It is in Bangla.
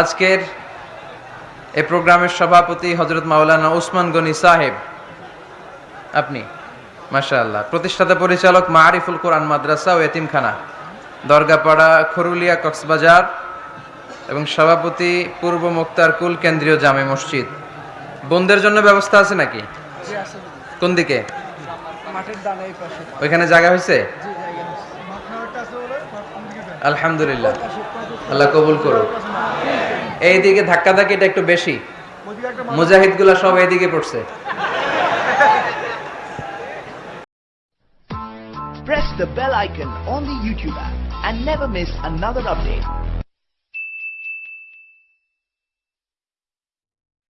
আজকের এ প্রোগ্রামের সভাপতি হজরত মাওলানা ওসমান গনি সাহেব। আপনি মাশাআল্লাহ প্রতিষ্ঠাতা পরিচালক মারিফুল কোরআন মাদ্রাসা ও এতিমখানা দরগাপাড়া খরুলিয়া কক্সবাজার এবং সভাপতি পূর্ব মুক্তার কুল কেন্দ্রীয় জামে মসজিদ। বোনদের জন্য ব্যবস্থা আছে নাকি? কোন দিকে? মাঠের ডানে এই পাশে। ওইখানে জায়গা হয়েছে? আলহামদুলিল্লাহ। আল্লাহ কবুল করুক। এইদিকে ধাক্কা ধাক্কিটা একটু বেশি মুজাহিদগুলা সব এইদিকে পড়ছে press the bell icon on the YouTube app and never miss another update.